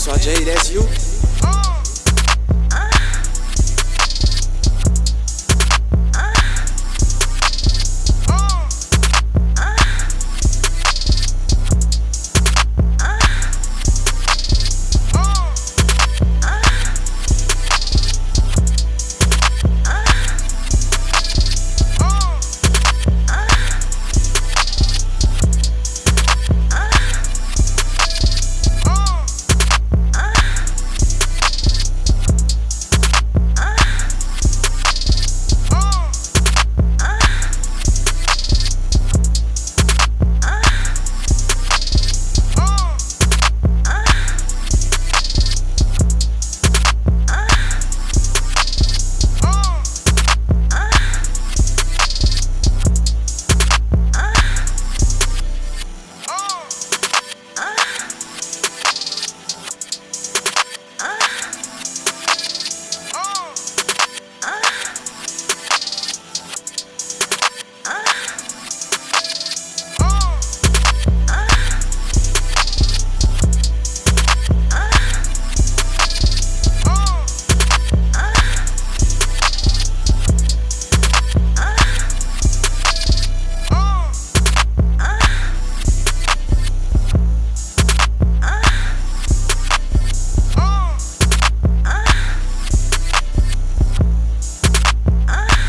so Jay, that's you.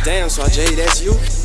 Damn, so Jay, that's you?